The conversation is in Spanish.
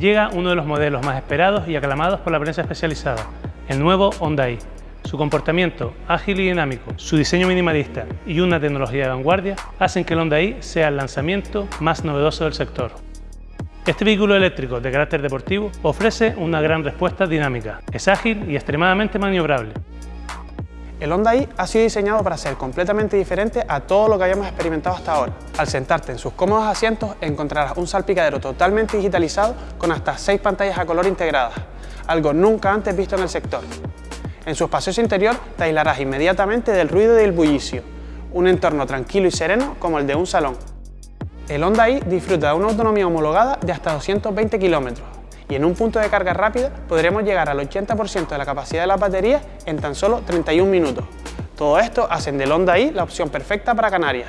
llega uno de los modelos más esperados y aclamados por la prensa especializada, el nuevo Honda i. Su comportamiento ágil y dinámico, su diseño minimalista y una tecnología de vanguardia hacen que el Honda i sea el lanzamiento más novedoso del sector. Este vehículo eléctrico de carácter deportivo ofrece una gran respuesta dinámica, es ágil y extremadamente maniobrable. El Honda i ha sido diseñado para ser completamente diferente a todo lo que hayamos experimentado hasta ahora. Al sentarte en sus cómodos asientos encontrarás un salpicadero totalmente digitalizado con hasta 6 pantallas a color integradas, algo nunca antes visto en el sector. En su espacioso interior te aislarás inmediatamente del ruido y del bullicio, un entorno tranquilo y sereno como el de un salón. El Honda i disfruta de una autonomía homologada de hasta 220 kilómetros, y en un punto de carga rápida podremos llegar al 80% de la capacidad de las baterías en tan solo 31 minutos. Todo esto hacen del Honda i la opción perfecta para Canarias.